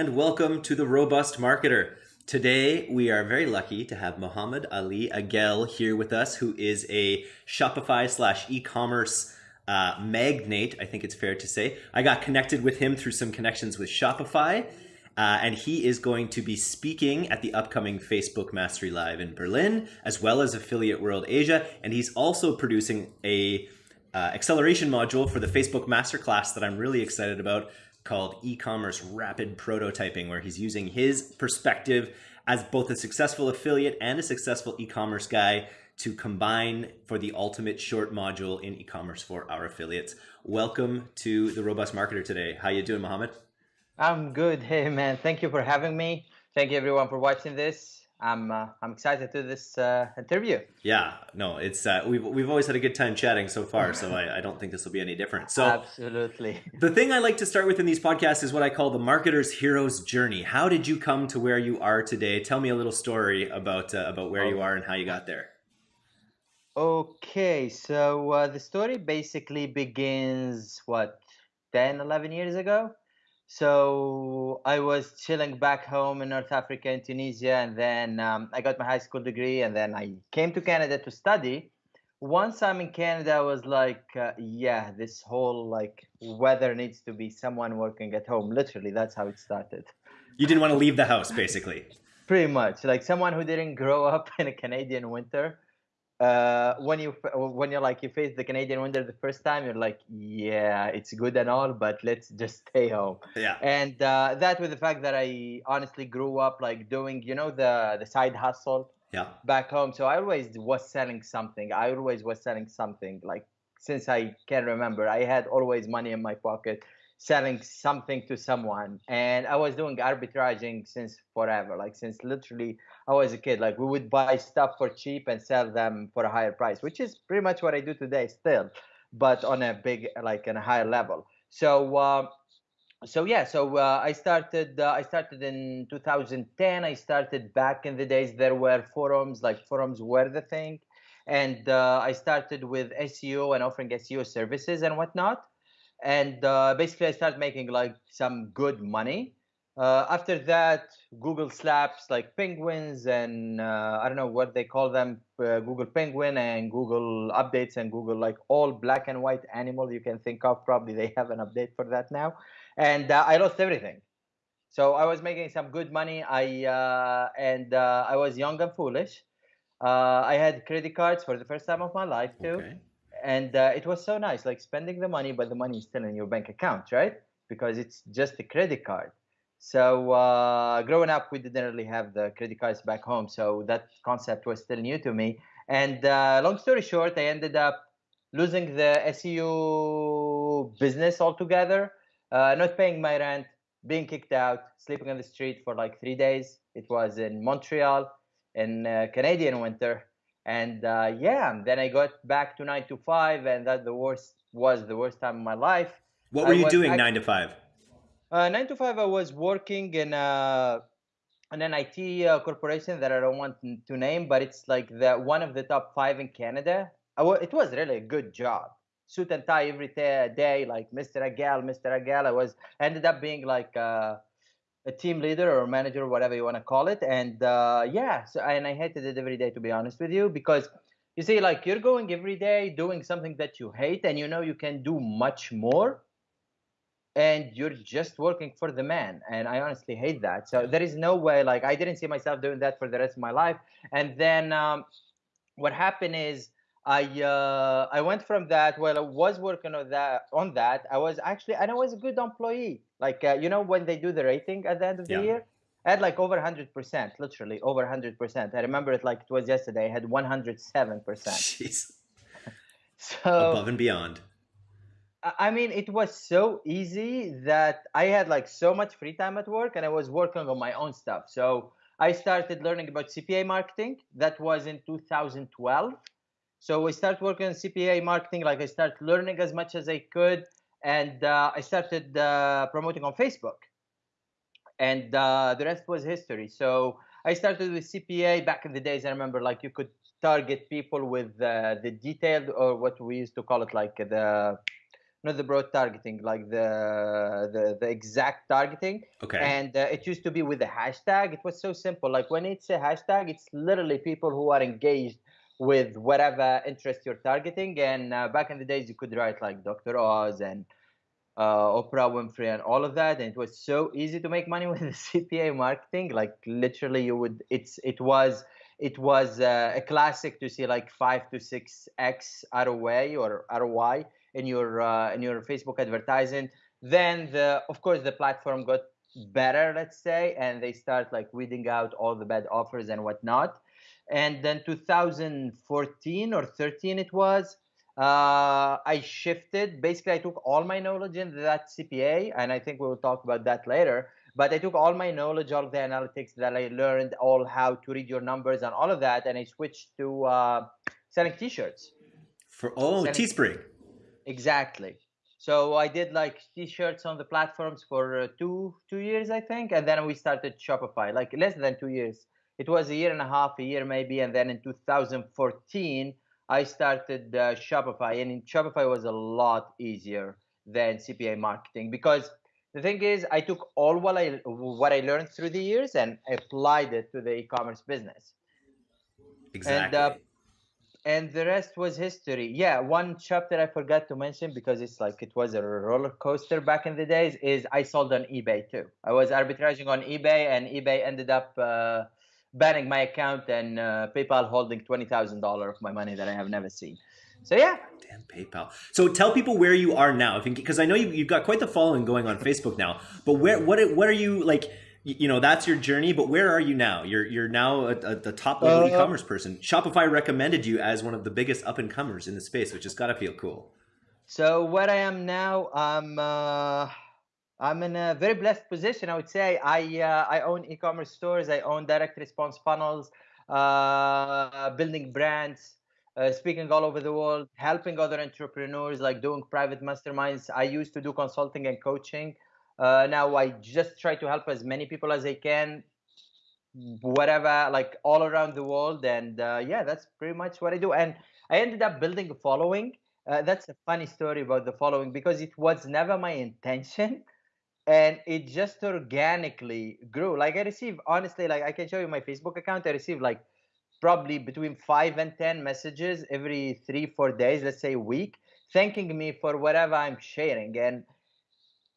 and welcome to the Robust Marketer. Today, we are very lucky to have Muhammad Ali Agel here with us, who is a Shopify slash e-commerce uh, magnate, I think it's fair to say. I got connected with him through some connections with Shopify, uh, and he is going to be speaking at the upcoming Facebook Mastery Live in Berlin, as well as Affiliate World Asia, and he's also producing a uh, acceleration module for the Facebook Masterclass that I'm really excited about called e-commerce rapid prototyping where he's using his perspective as both a successful affiliate and a successful e-commerce guy to combine for the ultimate short module in e-commerce for our affiliates. Welcome to the Robust Marketer today. How you doing, Mohammed? I'm good. Hey man, thank you for having me. Thank you everyone for watching this. I'm uh, I'm excited to this uh, interview. Yeah, no, it's uh, we've we've always had a good time chatting so far, so I, I don't think this will be any different. So absolutely. The thing I like to start with in these podcasts is what I call the marketer's hero's journey. How did you come to where you are today? Tell me a little story about uh, about where you are and how you got there. Okay, so uh, the story basically begins what 10, 11 years ago. So I was chilling back home in North Africa in Tunisia, and then um, I got my high school degree, and then I came to Canada to study. Once I'm in Canada, I was like, uh, yeah, this whole like weather needs to be someone working at home. Literally, that's how it started. You didn't want to leave the house, basically. Pretty much, like someone who didn't grow up in a Canadian winter uh, when you when you're like you face the Canadian winter the first time, you're like, yeah, it's good and all, but let's just stay home. Yeah. And uh, that with the fact that I honestly grew up like doing, you know, the the side hustle. Yeah. Back home, so I always was selling something. I always was selling something. Like since I can remember, I had always money in my pocket selling something to someone and i was doing arbitraging since forever like since literally i was a kid. Like we would buy stuff for cheap and sell them for a higher price which is pretty much what i do today still but on a big like on a higher level. So uh, so yeah so uh, i started uh, i started in 2010 i started back in the days there were forums like forums were the thing and uh, i started with seo and offering seo services and whatnot and uh, basically I started making like some good money. Uh, after that, Google slaps like penguins and uh, I don't know what they call them, uh, Google Penguin and Google updates and Google like all black and white animals you can think of. Probably they have an update for that now, and uh, I lost everything. So I was making some good money. I uh, and I was young and foolish. I had credit cards for the first time of my life too. Okay and uh, it was so nice like spending the money but the money is still in your bank account right? Because it's just a credit card. So uh, growing up we didn't really have the credit cards back home so that concept was still new to me. And uh, long story short i ended up losing the seo business altogether uh, not paying my rent being kicked out sleeping on the street for like three days. It was in montreal in uh, canadian winter and uh, yeah then i got back to nine to five and that the worst was the worst time of my life. What were I you doing nine to five? uh, nine to five i was working in a in an it uh, corporation that i don't want to name but it's like the one of the top five in canada. It was really a good job. Suit and tie every day like mr agel mr agel i was ended up being like uh, a team leader or manager, whatever you want to call it. And uh, yeah, so and I hated it every day to be honest with you because you see, like you're going every day doing something that you hate, and you know you can do much more, and you're just working for the man. And I honestly hate that. So there is no way. Like I didn't see myself doing that for the rest of my life. And then um, what happened is I uh, I went from that. Well, I was working on that. On that, I was actually, and I was a good employee. Like uh, you know, when they do the rating at the end of the yeah. year, I had like over hundred percent, literally over hundred percent. I remember it like it was yesterday. I had one hundred seven percent. Jeez. So above and beyond. I mean, it was so easy that I had like so much free time at work, and I was working on my own stuff. So I started learning about CPA marketing. That was in 2012 so I started working on CPA marketing. Like I started learning as much as I could, and uh, I started uh, promoting on Facebook. And uh, the rest was history. So I started with CPA back in the days. I remember like you could target people with the detailed or what we used to call it like the not the broad targeting, like the the, the exact targeting. Okay. And uh, it used to be with the hashtag. It was so simple. Like when it's a hashtag, it's literally people who are engaged with whatever interest you're targeting. And uh, back in the days, you could write like Dr. Oz and uh, Oprah Winfrey and all of that, and it was so easy to make money with the CPA marketing. Like literally, you would it's it was it was uh, a classic to see like five to six x ROI or ROI in your uh, in your Facebook advertising. Then the of course the platform got better, let's say, and they start like weeding out all the bad offers and whatnot. And then 2014 or 13 it was. Uh, I shifted. Basically, I took all my knowledge in that CPA, and I think we will talk about that later but I took all my knowledge, all of the analytics that I learned, all how to read your numbers and all of that, and I switched to uh, selling T-shirts. For oh, selling Teespring. Exactly. So I did like T-shirts on the platforms for uh, two two years, I think, and then we started Shopify, like less than two years. It was a year and a half, a year maybe, and then in 2014 I started uh, Shopify, and in Shopify was a lot easier than CPA marketing because the thing is i took all what i what i learned through the years and applied it to the e-commerce business. Exactly and, uh, and the rest was history. Yeah one chapter i forgot to mention because it's like it was a roller coaster back in the days is i sold on ebay too. I was arbitraging on ebay and ebay ended up uh, banning my account and uh, paypal holding $20000 of my money that i have never seen so yeah. Damn PayPal. So tell people where you are now, because I know you, have got quite the following going on Facebook now. But where, what, what are you like? You know, that's your journey. But where are you now? You're you're now a, a, the top level uh, e-commerce person. Shopify recommended you as one of the biggest up and comers in the space, which has got to feel cool. So where I am now, I'm uh, I'm in a very blessed position. I would say I uh, I own e-commerce stores. I own direct response funnels, uh, building brands uh, speaking all over the world, helping other entrepreneurs, like doing private masterminds. I used to do consulting and coaching. Uh, now I just try to help as many people as I can, whatever, like all around the world. And uh, yeah, that's pretty much what I do. And I ended up building a following. Uh, that's a funny story about the following because it was never my intention and it just organically grew like i receive honestly like i can show you my facebook account i receive like probably between five and 10 messages every three, four days, let's say a week, thanking me for whatever I'm sharing. And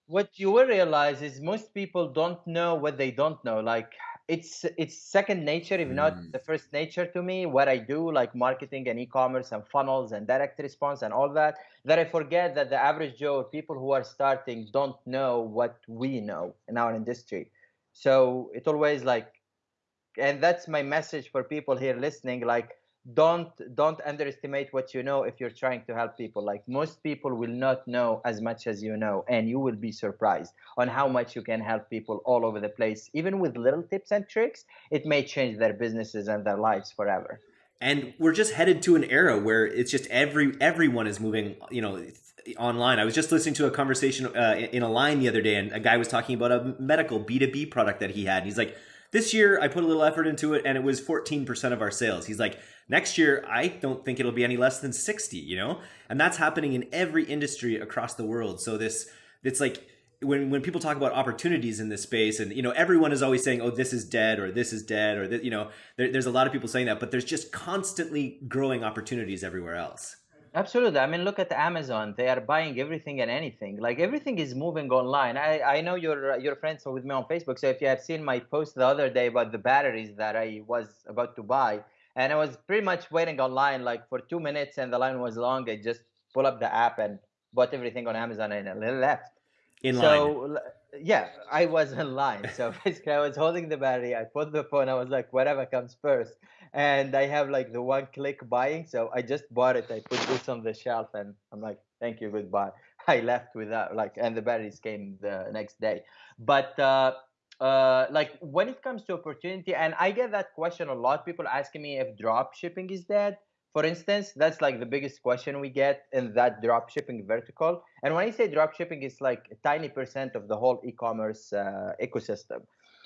what you will realize is most people don't know what they don't know. Like it's it's second nature, if not mm. the first nature to me, what I do, like marketing and e-commerce and funnels and direct response and all that, that I forget that the average Joe people who are starting don't know what we know in our industry. So it always like and that's my message for people here listening like don't don't underestimate what you know if you're trying to help people. Like most people will not know as much as you know and you will be surprised on how much you can help people all over the place. Even with little tips and tricks it may change their businesses and their lives forever. And we're just headed to an era where it's just every everyone is moving you know online. I was just listening to a conversation uh, in a line the other day and a guy was talking about a medical b2b product that he had. And he's like this year, I put a little effort into it and it was 14% of our sales. He's like, next year, I don't think it'll be any less than 60, you know? And that's happening in every industry across the world. So this, it's like, when, when people talk about opportunities in this space and you know everyone is always saying oh this is dead or this is dead or you know there, there's a lot of people saying that but there's just constantly growing opportunities everywhere else Absolutely. I mean, look at Amazon. They are buying everything and anything. Like everything is moving online. I, I know your your friends are with me on Facebook. So if you have seen my post the other day about the batteries that I was about to buy, and I was pretty much waiting online like for two minutes, and the line was long. I just pull up the app and bought everything on Amazon and I left. In line. So yeah, I was in line. So basically, I was holding the battery. I put the phone. I was like, whatever comes first and I have like the one click buying. So I just bought it. I put this on the shelf and I'm like, thank you, goodbye. I left without like, and the batteries came the next day. But uh, uh, like when it comes to opportunity, and I get that question a lot. People asking me if drop shipping is dead. For instance, that's like the biggest question we get in that drop shipping vertical. And when I say drop shipping, it's like a tiny percent of the whole e-commerce uh, ecosystem.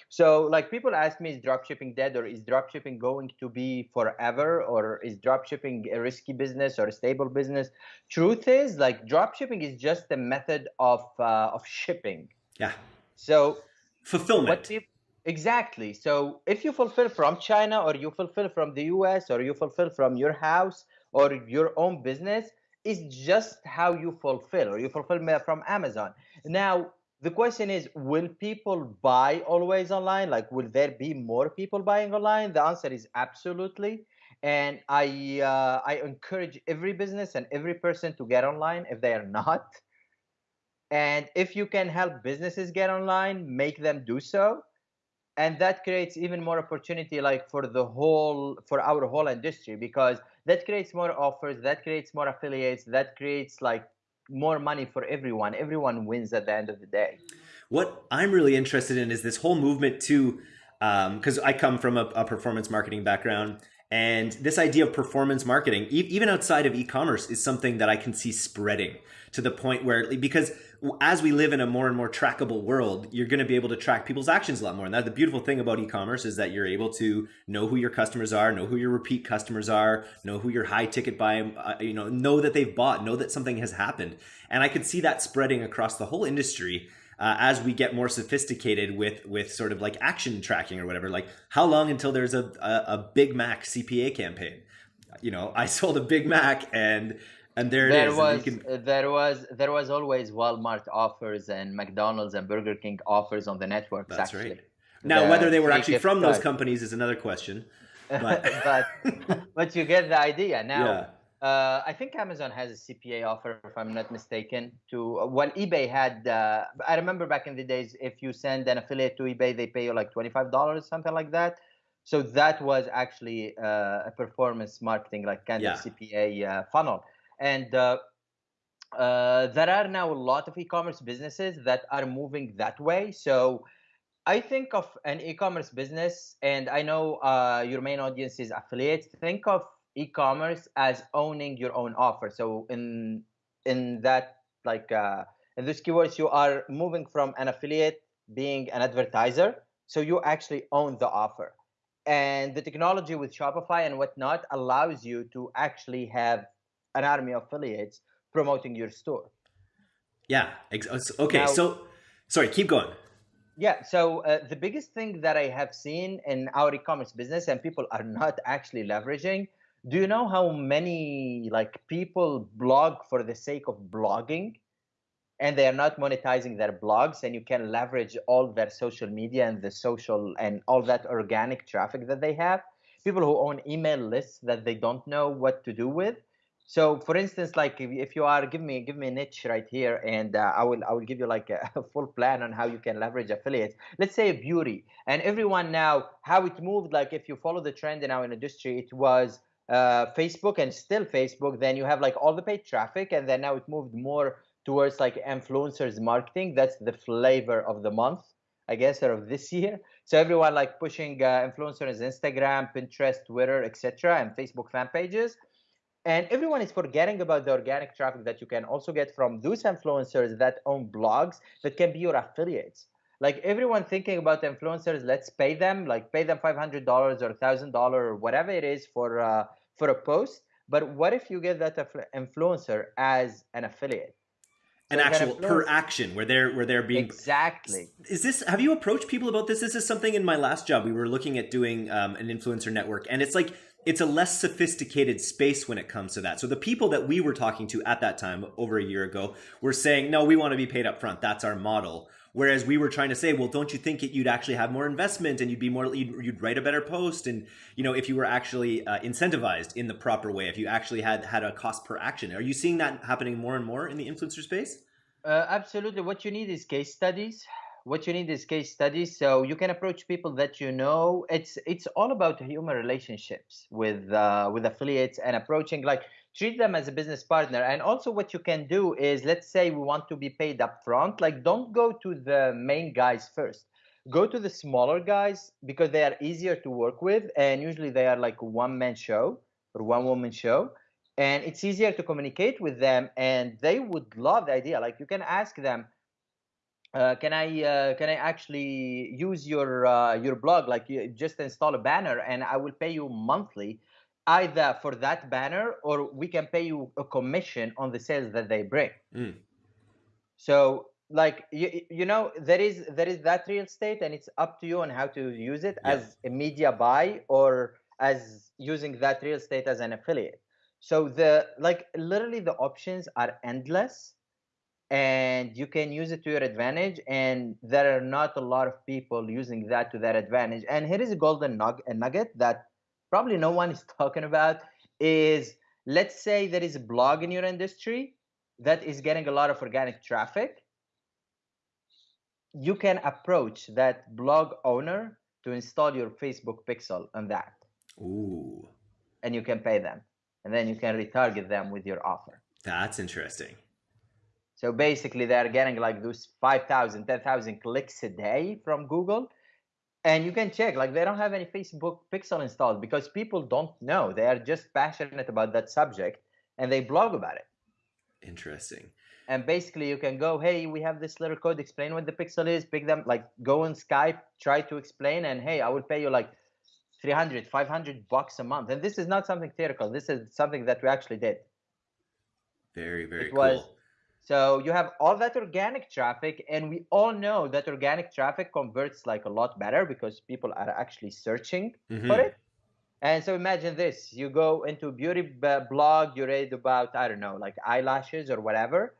So like people ask me, is dropshipping dead or is dropshipping going to be forever or is dropshipping a risky business or a stable business? Truth is like dropshipping is just a method of uh, of shipping. Yeah. So fulfillment. Exactly. So if you fulfill from China or you fulfill from the US or you fulfill from your house or your own business, it's just how you fulfill or you fulfill from Amazon. Now the question is will people buy always online? Like will there be more people buying online? The answer is absolutely. And i uh, i encourage every business and every person to get online if they are not. And if you can help businesses get online make them do so and that creates even more opportunity like for the whole for our whole industry because that creates more offers that creates more affiliates that creates like more money for everyone. Everyone wins at the end of the day. What I'm really interested in is this whole movement to, because um, I come from a, a, performance marketing background, and this idea of performance marketing, e even outside of e-commerce, is something that I can see spreading to the point where, because as we live in a more and more trackable world, you're going to be able to track people's actions a lot more. And that the beautiful thing about e-commerce is that you're able to know who your customers are, know who your repeat customers are, know who your high ticket buy, uh, you know, know that they've bought, know that something has happened. And I could see that spreading across the whole industry uh, as we get more sophisticated with with sort of like action tracking or whatever. Like how long until there's a, a, a Big Mac CPA campaign? You know, I sold a Big Mac and and there, there it is. Was, can... there was there was always Walmart offers and McDonald's and Burger King offers on the networks. That's actually. right. Now, the whether they were actually from those companies is another question. But but, but you get the idea. Now, yeah. Uh, I think Amazon has a CPA offer, if I'm not mistaken. To uh, well, eBay had. Uh, I remember back in the days, if you send an affiliate to eBay, they pay you like twenty five dollars, something like that. So that was actually uh, a performance marketing, like kind yeah. of CPA uh, funnel. And uh, uh, there are now a lot of e-commerce businesses that are moving that way. So I think of an e-commerce business, and I know uh, your main audience is affiliates. Think of e-commerce as owning your own offer. So in in that like uh, in these keywords, you are moving from an affiliate being an advertiser, so you actually own the offer. And the technology with Shopify and whatnot allows you to actually have an army of affiliates promoting your store. Yeah. Uh, okay. Now, so, sorry, keep going. Yeah. So, uh, the biggest thing that I have seen in our e commerce business and people are not actually leveraging do you know how many like people blog for the sake of blogging? And they are not monetizing their blogs and you can leverage all their social media and the social and all that organic traffic that they have. People who own email lists that they don't know what to do with. So for instance like if, you are give me give me a niche right here and uh, i will i will give you like a, a, full plan on how you can leverage affiliates. Let's say beauty and everyone now how it moved like if you follow the trend in our industry it was uh, facebook and still facebook then you have like all the paid traffic and then now it moved more towards like influencers marketing. That's the flavor of the month i guess or of this year. So everyone like pushing uh, influencers instagram pinterest twitter etc and facebook fan pages. And everyone is forgetting about the organic traffic that you can also get from those influencers that own blogs that can be your affiliates. Like everyone thinking about influencers let's pay them like pay them $500 or $1000 or whatever it is for uh, for a post but what if you get that influencer as an affiliate an actual per action where they're where they're being exactly is this have you approached people about this this is something in my last job we were looking at doing um, an influencer network and it's like it's a less sophisticated space when it comes to that. So the people that we were talking to at that time over a year ago were saying, no, we want to be paid up front. That's our model. Whereas we were trying to say, well, don't you think it, you'd actually have more investment and you'd be more, you'd, you'd write a better post. And, you know, if you were actually uh, incentivized in the proper way, if you actually had had a cost per action, are you seeing that happening more and more in the influencer space? Uh, absolutely. What you need is case studies what you need is case studies so you can approach people that you know it's it's all about human relationships with uh, with affiliates and approaching like treat them as a business partner. And also what you can do is let's say we want to be paid up front like don't go to the main guys first. Go to the smaller guys because they are easier to work with and usually they are like one man show or one woman show. And it's easier to communicate with them and they would love the idea. Like you can ask them uh, can I uh, can I actually use your uh, your blog? Like you just install a banner, and I will pay you monthly, either for that banner or we can pay you a commission on the sales that they bring. Mm. So like you, you know there is there is that real estate and it's up to you on how to use it Yeah. as a media buy or as using that real estate as an affiliate so the like literally the options are endless and you can use it to your advantage and there are not a lot of people using that to their advantage and here is a golden nug- a nugget that probably no one is talking about is let's say there is a blog in your industry that is getting a lot of organic traffic. You can approach that blog owner to install your facebook pixel on that. Ooh, and you can pay them. And then you can retarget them with your offer. That's interesting. so basically they're getting like those 5000 10000 clicks a day from google and you can check like they don't have any facebook pixel installed because people don't know. They are just passionate about that subject and they blog about it. Interesting. and basically you can go hey we have this little code explain what the pixel is pick them like go on skype try to explain and hey i will pay you like 300 500 bucks a month. And this is not something theoretical. This is something that we actually did. Very, very It cool. was- so you have all that organic traffic and we all know that organic traffic converts like a lot better because people are actually searching Mhm. for it and so imagine this you go into a beauty b- blog you read about i don't know like eyelashes or whatever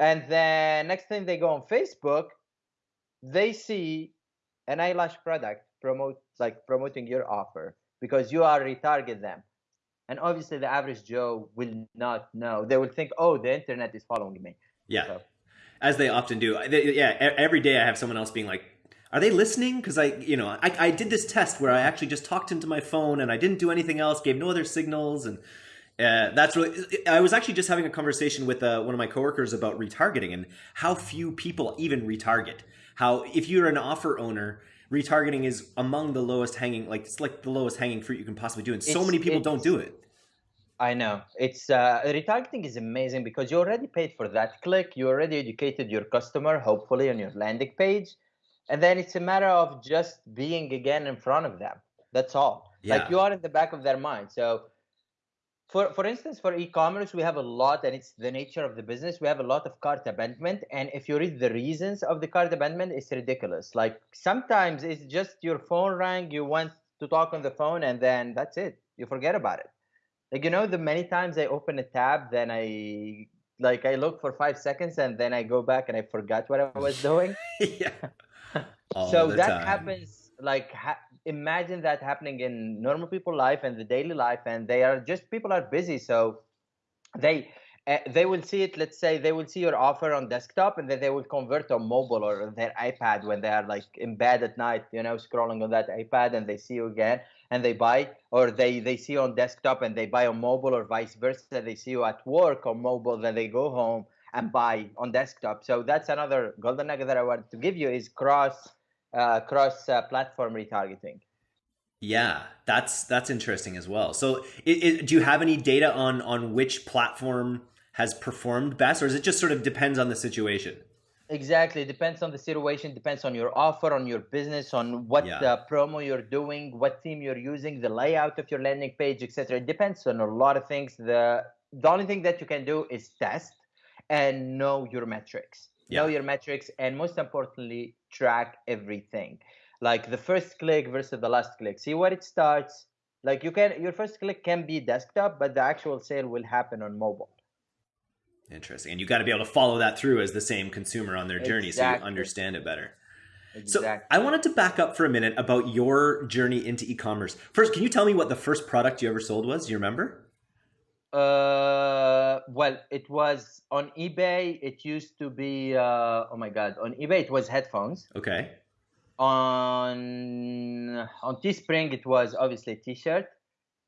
and then next thing they go on facebook they see an eyelash product promote like promoting your offer because you are retarget them and obviously the average joe will not know they will think oh the internet is following me Yeah, So, as they often do. They- yeah, every day I have someone else being like, "Are they listening?" Because I, you know, I, I did this test where I actually just talked into my phone and I didn't do anything else, gave no other signals, and uh, that's really. I was actually just having a conversation with uh, one of my coworkers about retargeting and how few people even retarget. How if you're an offer owner. Retargeting is among the lowest hanging, like it's like the lowest hanging fruit you can possibly do, and so It's- many people don't do it. I know it's uh, retargeting is amazing because you already paid for that click. You already educated your customer, hopefully on your landing page, and then it's a matter of just being again in front of them. That's all. Yeah. Like you are in the back of their mind. So, for for instance, for e-commerce, we have a lot, and it's the nature of the business. We have a lot of cart abandonment, and if you read the reasons of the cart abandonment, it's ridiculous. Like sometimes it's just your phone rang, you want to talk on the phone, and then that's it. You forget about it like you know the many times i open a tab then i like i look for five seconds and then i go back and i forgot what i was doing yeah. So that time. happens like ha- imagine that happening in normal people life and the daily life and they are just people are busy so they uh, they will see it let's say they will see your offer on desktop and then they will convert on mobile or their ipad when they are like in bed at night you know scrolling on that ipad and they see you again and they buy or they they see you on desktop and they buy on mobile or vice versa they see you at work on mobile then they go home and buy on desktop. So that's another golden nugget that i wanted to give you is cross uh, cross uh, platform retargeting Yeah, that's that's interesting as well. So, it, it, do you have any data on on which platform has performed best, or is it just sort of depends on the situation? Exactly. Depends on the situation. Depends on your offer, on your business, on what Yeah. uh, promo you're doing, what theme you're using, the layout of your landing page, etc. It depends on a lot of things. The the only thing that you can do is test and know your metrics. Know your metrics, and most importantly, track everything. Like the first click versus the last click. See where it starts. Like you can, your first click can be desktop, but the actual sale will happen on mobile. Interesting, and you got to be able to follow that through as the same consumer on their journey, so you understand it better. Exactly. So, I wanted to back up for a minute about your journey into e-commerce. First, can you tell me what the first product you ever sold was? Do you remember? Uh, well, it was on eBay. It used to be, uh, oh my God, on eBay it was headphones. Okay. On on Teespring it was obviously a T-shirt.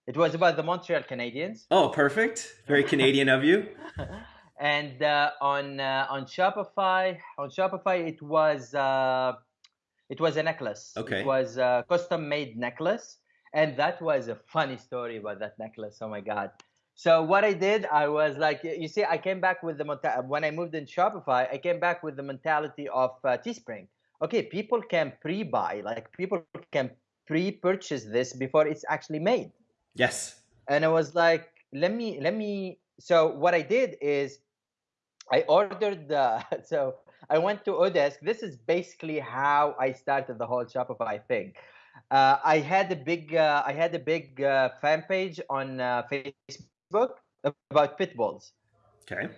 It was about the Montreal Canadiens. Oh, perfect. Very Canadian of you. and uh, on uh, on Shopify, on Shopify it was uh, it was a necklace. Okay. It was a custom made necklace, and that was a funny story about that necklace. Oh my God. So what I did, I was like, you see, I came back with the when I moved in Shopify, I came back with the mentality of uh, Teespring. Okay, people can pre-buy, like people can pre-purchase this before it's actually made. Yes. And I was like, let me, let me. So what I did is, I ordered the. So I went to Odesk. This is basically how I started the whole Shopify thing. Uh, I had a big, uh, I had a big uh, fan page on uh, Facebook about pit bulls. Okay.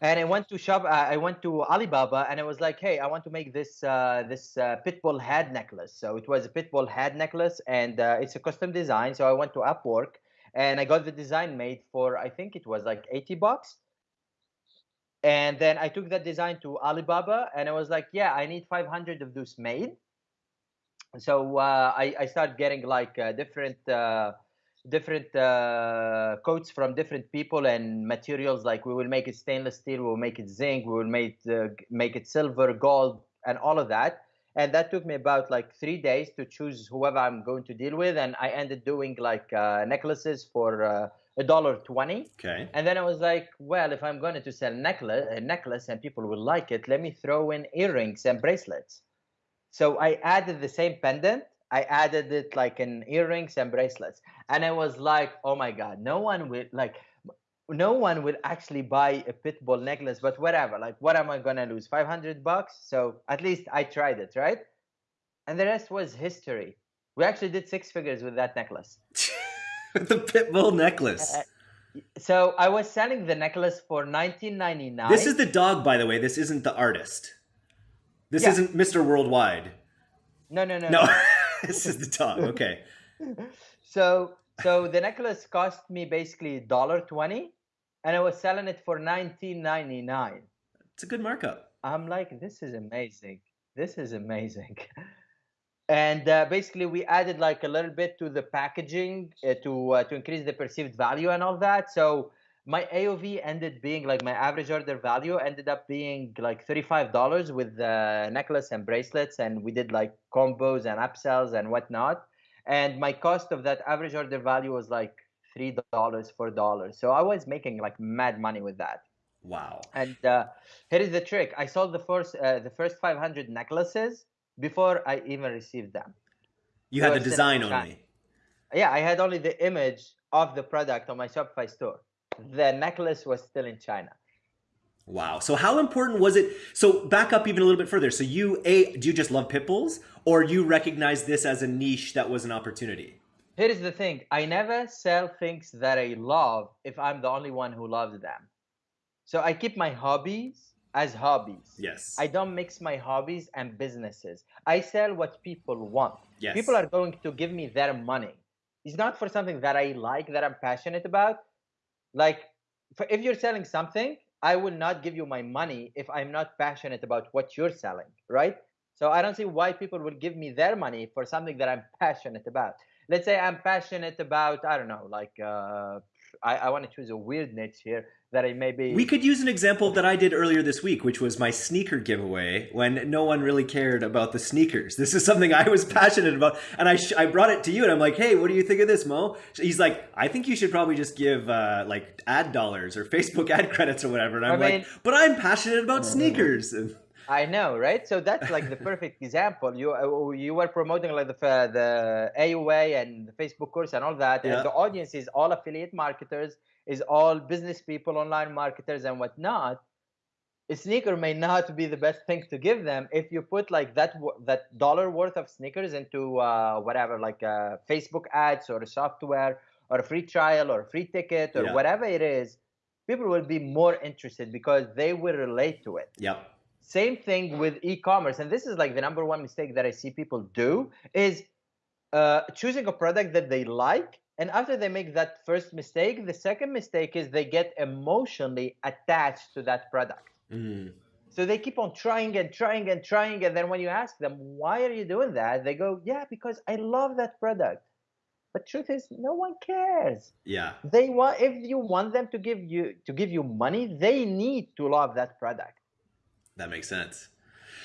And I went to shop. Uh, I went to Alibaba, and I was like, "Hey, I want to make this uh, this pit bull head necklace." So it was a pit bull head necklace, and it's a custom design. So I went to Upwork, and I got the design made for I think it was like eighty bucks and then I took that design to Alibaba and I was like, yeah, I need 500 of those made. So uh, I, I started getting like uh, different uh, different uh, coats from different people and materials. Like we will make it stainless steel, we will make it zinc, we will make uh, make it silver, gold, and all of that. And that took me about like three days to choose whoever I'm going to deal with. And I ended doing like uh, necklaces for a dollar twenty. Okay. And then I was like, well, if I'm going to sell necklace, a necklace and people will like it, let me throw in earrings and bracelets. So I added the same pendant. I added it like in earrings and bracelets, and I was like, oh my god, no one will like. No one will actually buy a pit bull necklace, but whatever. Like, what am I gonna lose? Five hundred bucks. So at least I tried it, right? And the rest was history. We actually did six figures with that necklace. the pit bull necklace. Uh, so I was selling the necklace for 19.99. This is the dog, by the way. This isn't the artist. This yeah. isn't Mr. Worldwide. No, no, no. No, no. this is the dog. Okay. so, so the necklace cost me basically dollar twenty, and I was selling it for 19.99. It's a good markup. I'm like, this is amazing. This is amazing. and uh, basically we added like a little bit to the packaging uh, to uh, to increase the perceived value and all that so my AOV ended being like my average order value ended up being like $35 with the necklace and bracelets and we did like combos and upsells and whatnot and my cost of that average order value was like three dollars four dollars so i was making like mad money with that wow and uh, here is the trick i sold the first uh, the first 500 necklaces before I even received them. You had the design only. Yeah, I had only the image of the product on my Shopify store. The necklace was still in China. Wow. So how important was it? So back up even a little bit further. So you a do you just love pit bulls, or you recognize this as a niche that was an opportunity? Here is the thing: I never sell things that I love if I'm the only one who loves them. So I keep my hobbies as hobbies. Yes. I don't mix my hobbies and businesses. I sell what people want. Yes. People are going to give me their money. It's not for something that I like, that I'm passionate about. Like, if you're selling something, I will not give you my money if I'm not passionate about what you're selling, right? So I don't see why people will give me their money for something that I'm passionate about. Let's say I'm passionate about, I don't know, like uh, I, I want to choose a weird niche here that I maybe. We could use an example that I did earlier this week, which was my sneaker giveaway when no one really cared about the sneakers. This is something I was passionate about, and I I brought it to you, and I'm like, hey, what do you think of this, Mo? He's like, I think you should probably just give uh, like ad dollars or Facebook ad credits or whatever, and I'm I mean, like, but I'm passionate about sneakers. I know, right? So that's like the perfect example. You uh, you were promoting like the the AUA and the Facebook course and all that, yeah. and the audience is all affiliate marketers, is all business people, online marketers, and whatnot. A sneaker may not be the best thing to give them if you put like that that dollar worth of sneakers into uh, whatever, like uh, Facebook ads or a software or a free trial or a free ticket or yeah. whatever it is. People will be more interested because they will relate to it. Yep same thing with e-commerce, and this is like the number one mistake that I see people do is uh, choosing a product that they like, and after they make that first mistake, the second mistake is they get emotionally attached to that product. Mm. So they keep on trying and trying and trying, and then when you ask them why are you doing that, they go, "Yeah, because I love that product." But truth is, no one cares. Yeah. They want if you want them to give you to give you money, they need to love that product. That makes sense.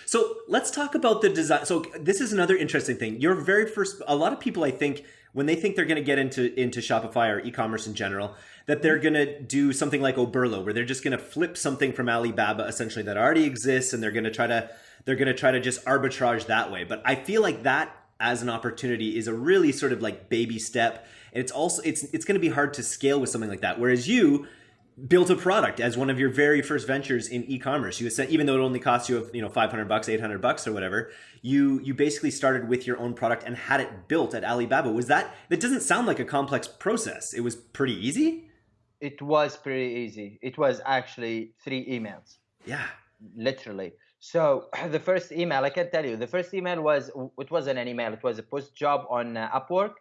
So let's talk about the design. So this is another interesting thing. Your very first, a lot of people I think when they think they're going to get into into Shopify or e-commerce in general, that they're going to do something like Oberlo, where they're just going to flip something from Alibaba essentially that already exists, and they're going to try to they're going to try to just arbitrage that way. But I feel like that as an opportunity is a really sort of like baby step. And it's also it's it's going to be hard to scale with something like that. Whereas you built a product as one of your very first ventures in e-commerce. You said even though it only cost you you know 500 bucks, 800 bucks or whatever, you you basically started with your own product and had it built at Alibaba. Was that that doesn't sound like a complex process. It was pretty easy? It was pretty easy. It was actually three emails. Yeah. Literally. So the first email, I can tell you, the first email was it wasn't an email. It was a post job on uh, Upwork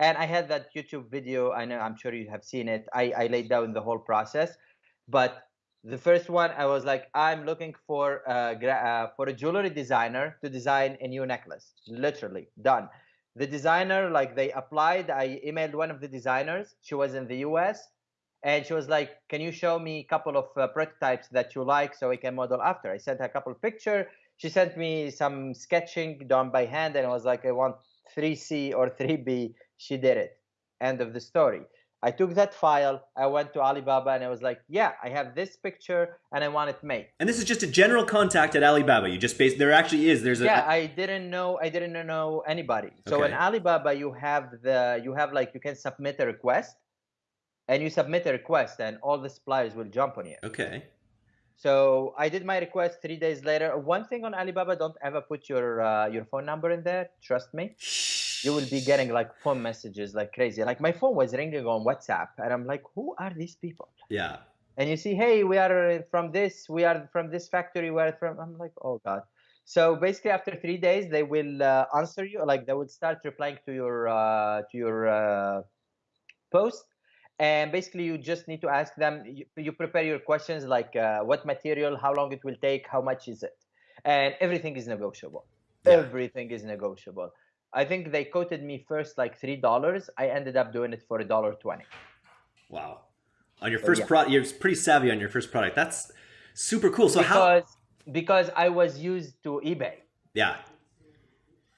and I had that YouTube video. I know I'm sure you have seen it. I, I laid down the whole process, but the first one I was like, I'm looking for a, uh, for a jewelry designer to design a new necklace. Literally done. The designer, like they applied. I emailed one of the designers. She was in the U.S. and she was like, "Can you show me a couple of uh, prototypes that you like so I can model after?" I sent her a couple picture. She sent me some sketching done by hand, and I was like, "I want 3C or 3B she did it. End of the story. I took that file, I went to Alibaba and I was like, yeah, I have this picture and I want it made. And this is just a general contact at Alibaba. You just base there actually is there's a Yeah, I didn't know I didn't know anybody. So okay. in Alibaba you have the you have like you can submit a request and you submit a request and all the suppliers will jump on you. Okay. So I did my request 3 days later. One thing on Alibaba don't ever put your uh, your phone number in there, trust me you will be getting like phone messages like crazy. Like my phone was ringing on WhatsApp, and I'm like, who are these people? Yeah. And you see, hey, we are from this, we are from this factory, we are from. I'm like, oh god. So basically, after three days, they will uh, answer you. Like they will start replying to your uh, to your uh, post, and basically you just need to ask them. You, you prepare your questions like uh, what material, how long it will take, how much is it, and everything is negotiable. Yeah. Everything is negotiable. I think they quoted me first like three dollars. I ended up doing it for a dollar twenty. Wow! On your first yeah. product, you're pretty savvy on your first product. That's super cool. So because, how? Because I was used to eBay. Yeah.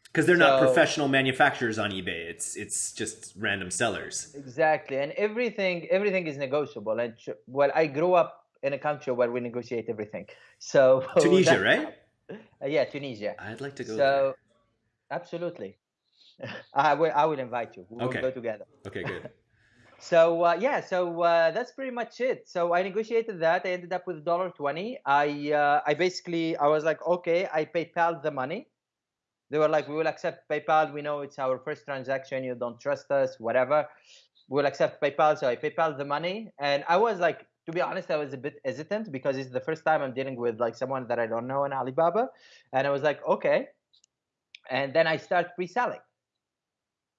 Because they're so, not professional manufacturers on eBay. It's it's just random sellers. Exactly, and everything everything is negotiable. And well, I grew up in a country where we negotiate everything. So Tunisia, right? Uh, yeah, Tunisia. I'd like to go. So there. absolutely. I will. I will invite you. We'll okay. go together. Okay, good. so uh, yeah, so uh, that's pretty much it. So I negotiated that. I ended up with dollar twenty. I uh, I basically I was like, okay, I PayPal the money. They were like, we will accept PayPal. We know it's our first transaction. You don't trust us, whatever. We'll accept PayPal. So I PayPal the money, and I was like, to be honest, I was a bit hesitant because it's the first time I'm dealing with like someone that I don't know in Alibaba, and I was like, okay. And then I start pre-selling.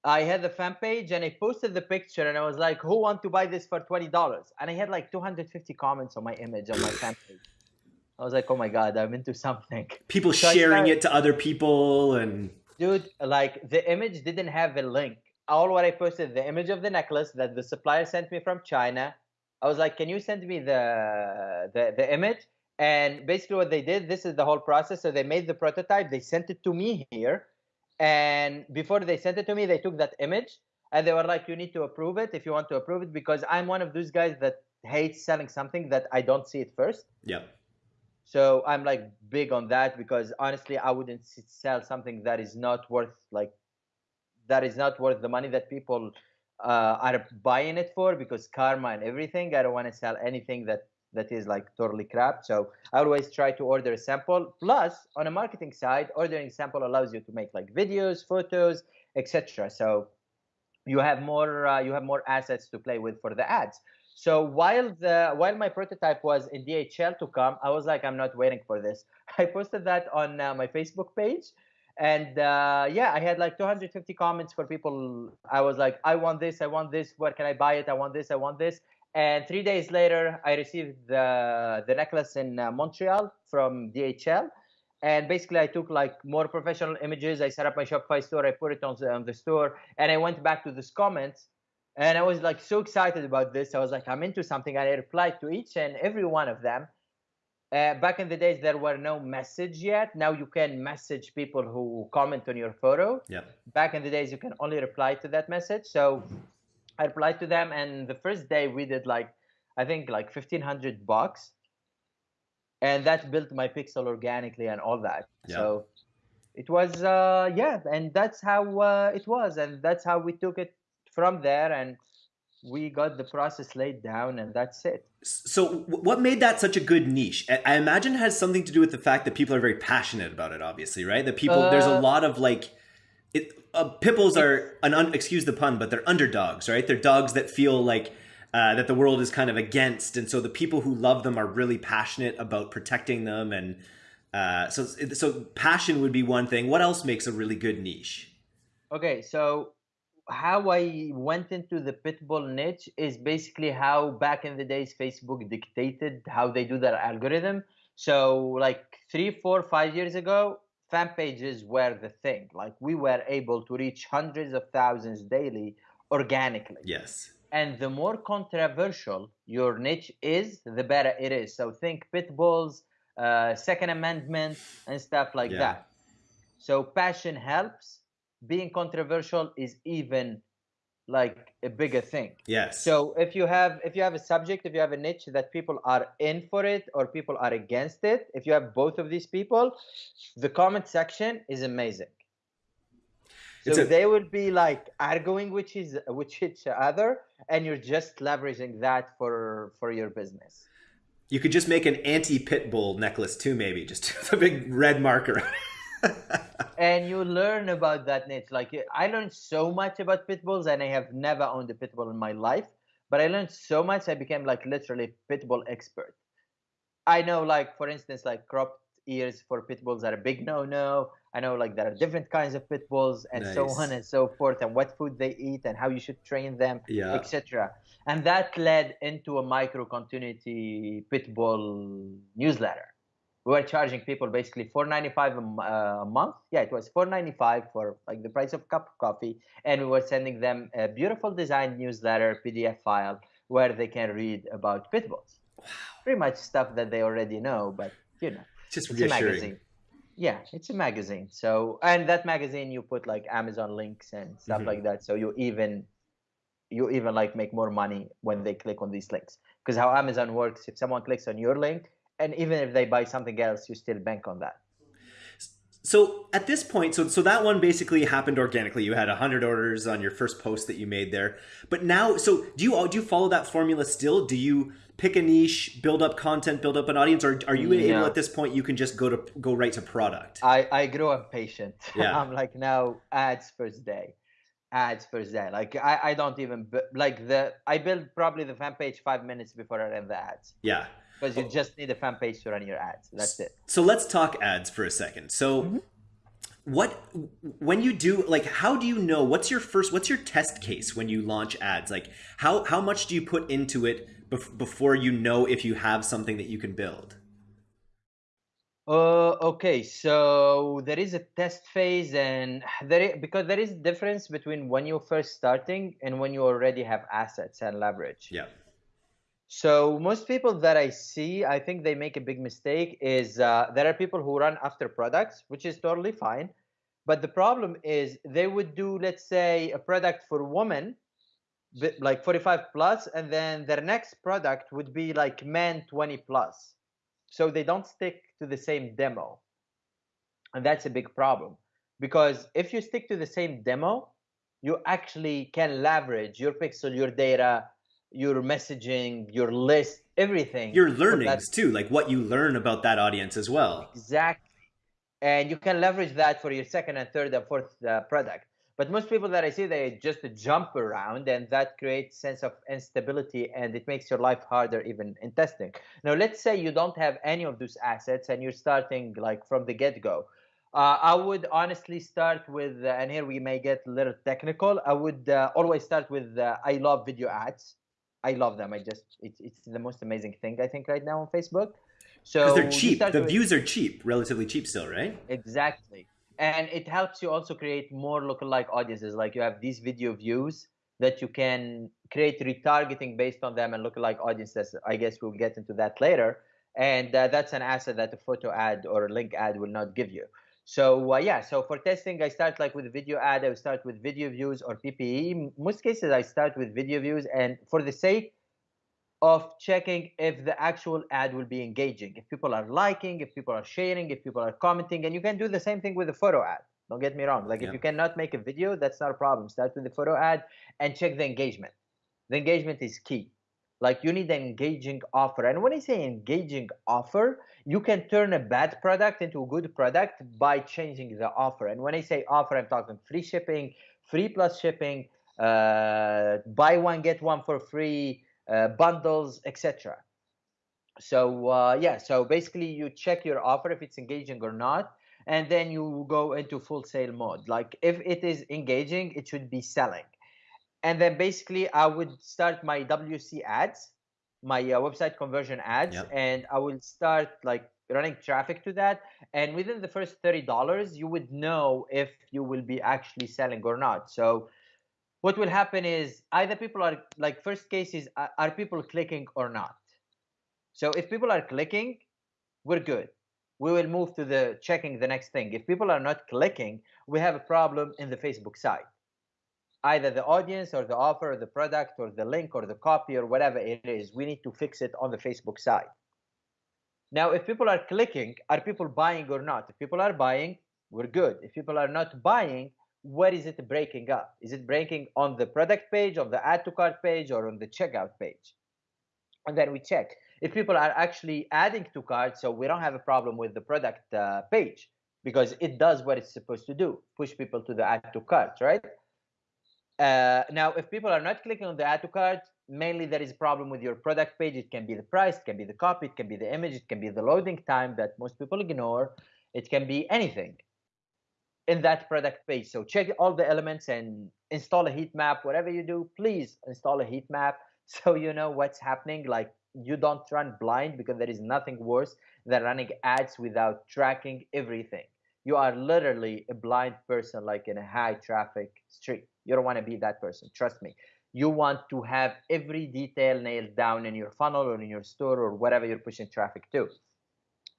I had the fan page and I posted the picture and I was like, who want to buy this for $20? And I had like 250 comments on my image on my fan page. I was like, oh my God, I'm into something. People so sharing it to other people and. Dude, like the image didn't have a link. All what I posted, the image of the necklace that the supplier sent me from China. I was like, can you send me the, the, the image? And basically what they did, this is the whole process. So they made the prototype, they sent it to me here and before they sent it to me, they took that image and they were like, you need to approve it if you want to approve it because I'm one of those guys that hates selling something that I don't see it first. Yeah. So I'm like big on that because honestly, I wouldn't sell something that is not worth like that is not worth the money that people uh, are buying it for because karma and everything. I don't want to sell anything that that is like totally crap. So I always try to order a sample. Plus, on a marketing side, ordering sample allows you to make like videos, photos, etc. So you have more uh, you have more assets to play with for the ads. So while the while my prototype was in DHL to come, I was like, I'm not waiting for this. I posted that on uh, my Facebook page, and uh, yeah, I had like 250 comments for people. I was like, I want this, I want this. Where can I buy it? I want this, I want this. And three days later, I received the, the necklace in uh, Montreal from DHL. And basically, I took like more professional images. I set up my Shopify store. I put it on the, on the store. And I went back to this comments. And I was like so excited about this. I was like, I'm into something. And I replied to each and every one of them. uh, back in the days, there were no message yet. Now you can message people who comment on your photo. Yeah. Back in the days, you can only reply to that message. So I replied to them, and the first day we did like I think like fifteen hundred bucks, and that built my pixel organically and all that. Yeah. So it was uh, yeah, and that's how uh, it was, and that's how we took it from there, and we got the process laid down, and that's it. So, what made that such a good niche? I- imagine it has something to do with the fact that people are very passionate about it. Obviously, right? That people there's a Uh, lot of like, it. Uh, Pit bulls are an un, excuse the pun, but they're underdogs, right? They're dogs that feel like uh, that the world is kind of against, and so the people who love them are really passionate about protecting them, and uh, so so passion would be one thing. What else makes a really good niche? Okay, so how I went into the pitbull niche is basically how back in the days Facebook dictated how they do their algorithm. So like three, four, five years ago, fan pages were the thing. Like we were able to reach hundreds of thousands daily organically. Yes. And the more controversial your niche is, the better it is. So think pit bulls, uh, Second Amendment, and stuff like Yeah. that. So passion helps. Being controversial is even like a bigger thing. Yes. So if you have if you have a subject, if you have a niche that people are in for it or people are against it, if you have both of these people, the comment section is amazing. So a- they will be like arguing which is which each other, and you're just leveraging that for for your business. you could just make an anti-pit bull necklace too, maybe just a big red marker. And you learn about that niche. Like I learned so much about pit bulls, and I have never owned a pit bull in my life. But I learned so much, I became like literally pit bull expert. I know, like for instance, like cropped ears for pit bulls are a big no-no. I know, like there are different kinds of pit bulls, and so on and so forth, and what food they eat, and how you should train them, yeah. etc. And that led into a micro continuity pit bull newsletter. We were charging people basically four ninety five a m- uh, a month. Yeah, it was four ninety five for like the price of a cup of coffee, and we were sending them a beautiful designed newsletter PDF file where they can read about pit bulls. Pretty much stuff that they already know, but you know, Just it's a magazine. Yeah, it's a magazine. So, and that magazine you put like Amazon links and stuff Mhm. like that. So you even you even like make more money when they click on these links. Because how Amazon works, if someone clicks on your link, and even if they buy something else, you still bank on that. So at this point, so so that one basically happened organically. You had hundred orders on your first post that you made there, but now, so do you all do you follow that formula still? Do you pick a niche, build up content, build up an audience, or are you able at this point you can just go to go right to product? I I grow impatient. Yeah. I'm like now ads first day, ads first day. Like I I don't even like the I build probably the fan page five minutes before I run the ads yeah. Because you just need a fan page to run your ads. That's it. So let's talk ads for a second. So Mm-hmm. what when you do like how do you know what's your first what's your test case when you launch ads? Like how how much do you put into it bef- before you know if you have something that you can build? Uh, okay, so there is a test phase, and there i- because there is a difference between when you're first starting and when you already have assets and leverage. Yeah. So most people that I see, I think they make a big mistake. Is uh, there are people who run after products, which is totally fine, but the problem is they would do, let's say, a product for women, like 45 plus, and then their next product would be like men 20 plus. So they don't stick to the same demo, and that's a big problem because if you stick to the same demo, you actually can leverage your pixel, your data, your messaging, your list, everything. Your learnings too, like what you learn about that audience as well. Exactly. And you can leverage that for your second and third and fourth uh, product. But most people that I see, they just jump around, and that creates sense of instability, and it makes your life harder even in testing. Now, let's say you don't have any of those assets, and you're starting like from the get-go. Uh, I would honestly start with, uh, and here we may get a little technical. I would uh, always start with, uh, I love video ads. I love them. I just, it's, it's the most amazing thing I think right now on Facebook. So Because they're cheap. The with- views are cheap, relatively cheap still, right? Exactly. And it helps you also create more lookalike audiences. Like you have these video views that you can create retargeting based on them and lookalike audiences. I guess we'll get into that later. and uh, that's an asset that a photo ad or a link ad will not give you. So uh, yeah, so for testing, I start like with video ad. I start with video views or PPE. Most cases, I start with video views, and for the sake of checking if the actual ad will be engaging, if people are liking, if people are sharing, if people are commenting, and you can do the same thing with a photo ad. Don't get me wrong. Like yeah. if you cannot make a video, that's not a problem. Start with the photo ad and check the engagement. The engagement is key. Like you need an engaging offer. And when I say engaging offer, you can turn a bad product into a good product by changing the offer. And when I say offer, I'm talking free shipping, free plus shipping, uh, buy one get one for free, uh, bundles, etc. So uh, yeah, so basically you check your offer if it's engaging or not, and then you go into full sale mode. Like if it is engaging, it should be selling and then basically I would start my WC ads, my uh, website conversion ads, yep. and I will start like running traffic to that. And within the first thirty dollars, you would know if you will be actually selling or not. So what will happen is either people are like first case is are people clicking or not. So if people are clicking, we're good. We will move to the checking the next thing. If people are not clicking, we have a problem in the Facebook side either the audience or the offer or the product or the link or the copy or whatever it is, we need to fix it on the Facebook side. Now, if people are clicking, are people buying or not? If people are buying, we're good. If people are not buying, where is it breaking up? Is it breaking on the product page, on the add to cart page, or on the checkout page? And then we check. If people are actually adding to cart, so we don't have a problem with the product uh, page because it does what it's supposed to do push people to the add to cart, right? Uh, now, if people are not clicking on the add to cart, mainly there is a problem with your product page. It can be the price, it can be the copy, it can be the image, it can be the loading time that most people ignore. It can be anything in that product page. So check all the elements and install a heat map. Whatever you do, please install a heat map so you know what's happening. Like you don't run blind because there is nothing worse than running ads without tracking everything. You are literally a blind person, like in a high traffic street. You don't want to be that person. Trust me. You want to have every detail nailed down in your funnel or in your store or whatever you're pushing traffic to.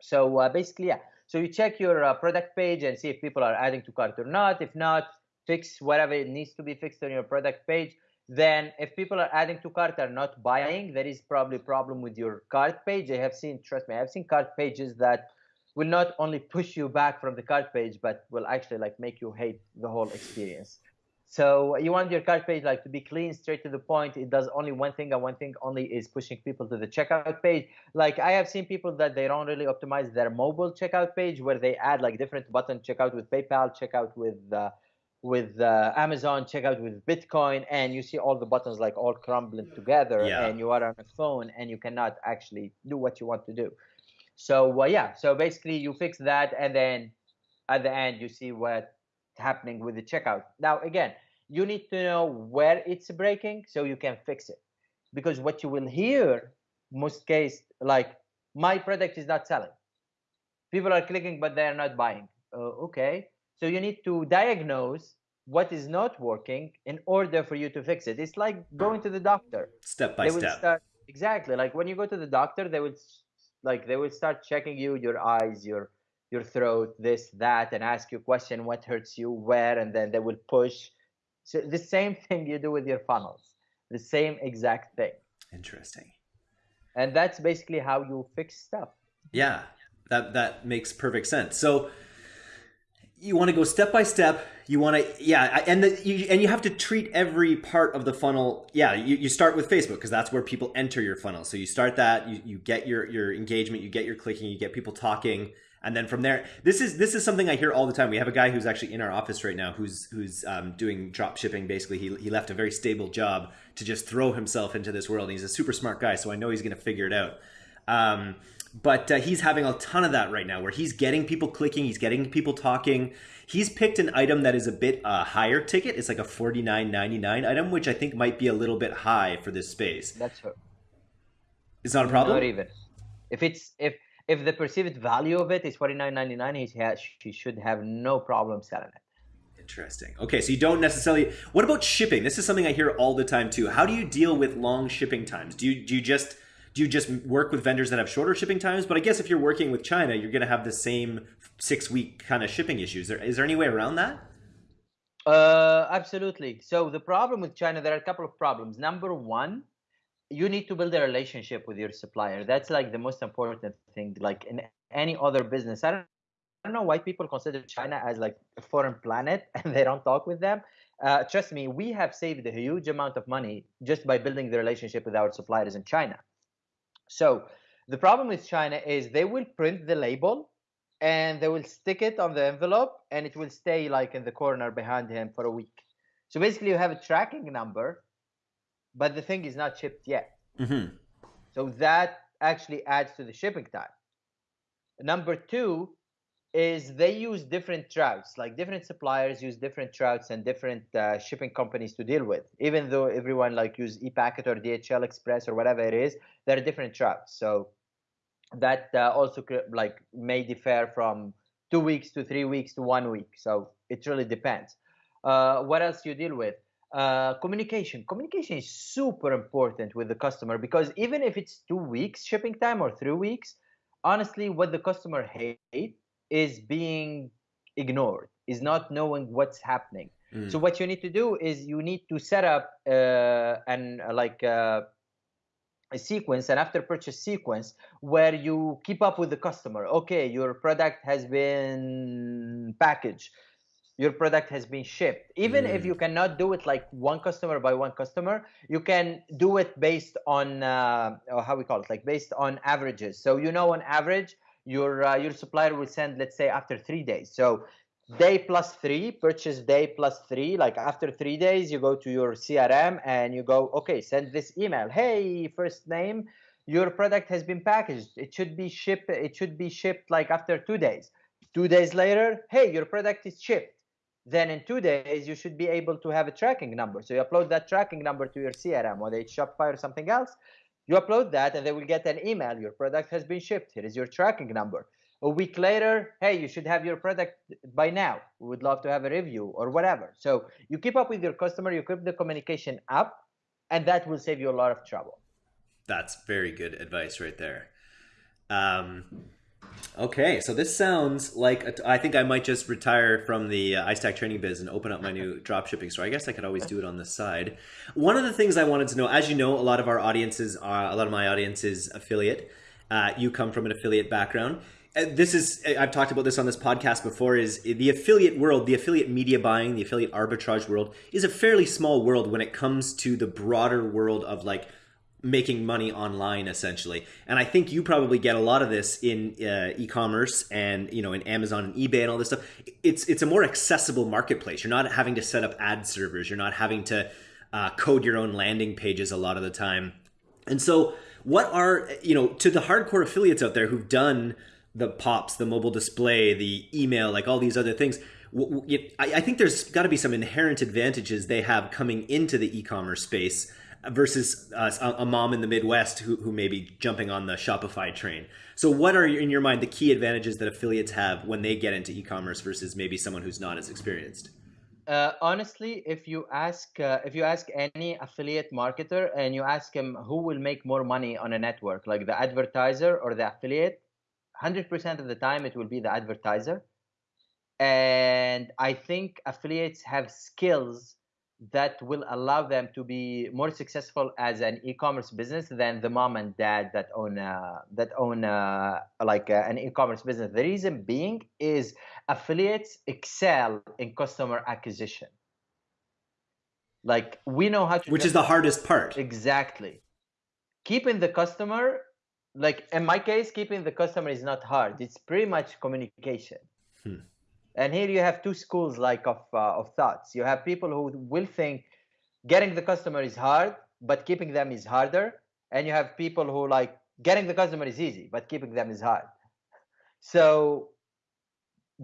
So uh, basically, yeah. So you check your uh, product page and see if people are adding to cart or not. If not, fix whatever it needs to be fixed on your product page. Then, if people are adding to cart are not buying, there is probably a problem with your cart page. I have seen, trust me, I have seen cart pages that will not only push you back from the cart page, but will actually like make you hate the whole experience. So you want your cart page like to be clean, straight to the point. It does only one thing, and one thing only is pushing people to the checkout page. Like I have seen people that they don't really optimize their mobile checkout page, where they add like different button checkout with PayPal, checkout with uh, with uh, Amazon, checkout with Bitcoin, and you see all the buttons like all crumbling together, yeah. and you are on a phone and you cannot actually do what you want to do. So uh, yeah, so basically you fix that, and then at the end you see what's happening with the checkout. Now again you need to know where it's breaking so you can fix it. Because what you will hear most case like my product is not selling. People are clicking but they are not buying. Uh, okay. So you need to diagnose what is not working in order for you to fix it. It's like going to the doctor. Step by step. start, exactly. Like when you go to the doctor they will like they will start checking you your eyes your your throat this that and ask you a question what hurts you where and then they will push so the same thing you do with your funnels, the same exact thing. Interesting. And that's basically how you fix stuff. Yeah, that that makes perfect sense. So you want to go step by step. You want to, yeah, and the, you, and you have to treat every part of the funnel. Yeah, you, you start with Facebook because that's where people enter your funnel. So you start that, you, you get your your engagement, you get your clicking, you get people talking, and then from there this is this is something i hear all the time. We have a guy who's actually in our office right now who's who's um, doing drop shipping. Basically he, he left a very stable job to just throw himself into this world. And he's a super smart guy so i know he's going to figure it out. Um, but uh, he's having a ton of that right now where he's getting people clicking he's getting people talking. He's picked an item that is a bit uh, higher ticket. It's like a 49.99 item which i think might be a little bit high for this space. That's true it's not a problem? Not even. If it's if if the perceived value of it is forty nine ninety nine, he has he should have no problem selling it. Interesting. Okay, so you don't necessarily. What about shipping? This is something I hear all the time too. How do you deal with long shipping times? Do you do you just do you just work with vendors that have shorter shipping times? But I guess if you're working with China, you're going to have the same six week kind of shipping issues. Is there any way around that? Uh, absolutely. So the problem with China, there are a couple of problems. Number one, you need to build a relationship with your supplier. That's like the most important thing. Like in any other business, I don't, I don't know why people consider China as like a foreign planet and they don't talk with them. Uh, trust me, we have saved a huge amount of money just by building the relationship with our suppliers in China. So the problem with China is they will print the label and they will stick it on the envelope and it will stay like in the corner behind him for a week. So basically you have a tracking number, but the thing is not shipped yet. Mm-hmm. So that actually adds to the shipping time. Number two is they use different routes, like different suppliers use different routes and different uh, shipping companies to deal with. Even though everyone like use ePacket or DHL Express or whatever it is, there are different routes. So that uh, also like may differ from two weeks to three weeks to one week. So it really depends. Uh, what else you deal with? Uh, communication. Communication is super important with the customer because even if it's two weeks shipping time or three weeks, honestly, what the customer hate is being ignored, is not knowing what's happening. Mm. So what you need to do is you need to set up uh, and uh, like uh, a sequence an after purchase sequence where you keep up with the customer okay your product has been packaged your product has been shipped even mm. if you cannot do it like one customer by one customer you can do it based on uh, how we call it like based on averages so you know on average your uh, your supplier will send let's say after three days so day plus three, purchase day plus three. Like after three days, you go to your CRM and you go, okay, send this email. Hey, first name, your product has been packaged. It should be shipped. It should be shipped like after two days. Two days later, hey, your product is shipped. Then in two days, you should be able to have a tracking number. So you upload that tracking number to your CRM, whether it's Shopify or something else. You upload that, and they will get an email. Your product has been shipped. Here is your tracking number a week later, hey, you should have your product by now. We would love to have a review or whatever. So you keep up with your customer, you keep the communication up, and that will save you a lot of trouble. That's very good advice right there. Um, okay, so this sounds like a, I think I might just retire from the uh, iStack training biz and open up my new drop shipping store. I guess I could always do it on the side. One of the things I wanted to know, as you know, a lot of our audiences are a lot of my audience is affiliate. Uh, you come from an affiliate background this is I've talked about this on this podcast before is the affiliate world, the affiliate media buying, the affiliate arbitrage world is a fairly small world when it comes to the broader world of like making money online essentially. And I think you probably get a lot of this in uh, e-commerce and you know in Amazon and eBay and all this stuff. It's it's a more accessible marketplace. You're not having to set up ad servers. You're not having to uh, code your own landing pages a lot of the time. And so what are you know to the hardcore affiliates out there who've done the pops, the mobile display, the email, like all these other things. I think there's got to be some inherent advantages they have coming into the e-commerce space versus uh, a mom in the Midwest who, who may be jumping on the Shopify train. So, what are in your mind the key advantages that affiliates have when they get into e-commerce versus maybe someone who's not as experienced? Uh, honestly, if you ask uh, if you ask any affiliate marketer and you ask him who will make more money on a network, like the advertiser or the affiliate, 100% of the time it will be the advertiser and i think affiliates have skills that will allow them to be more successful as an e-commerce business than the mom and dad that own uh, that own uh, like uh, an e-commerce business the reason being is affiliates excel in customer acquisition like we know how to which is the hardest part exactly keeping the customer like in my case, keeping the customer is not hard. It's pretty much communication. Hmm. And here you have two schools like of uh, of thoughts. You have people who will think getting the customer is hard, but keeping them is harder. And you have people who like getting the customer is easy, but keeping them is hard. So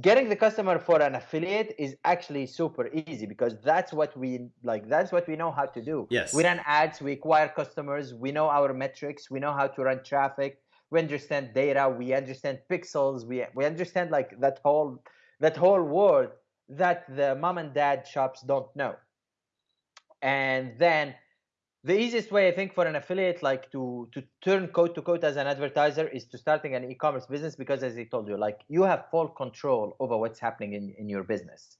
getting the customer for an affiliate is actually super easy because that's what we like that's what we know how to do yes we run ads we acquire customers we know our metrics we know how to run traffic we understand data we understand pixels we we understand like that whole that whole world that the mom and dad shops don't know. And then the easiest way i think for an affiliate like to to turn code to code as an advertiser is to starting an e-commerce business because as i told you like you have full control over what's happening in, in your business.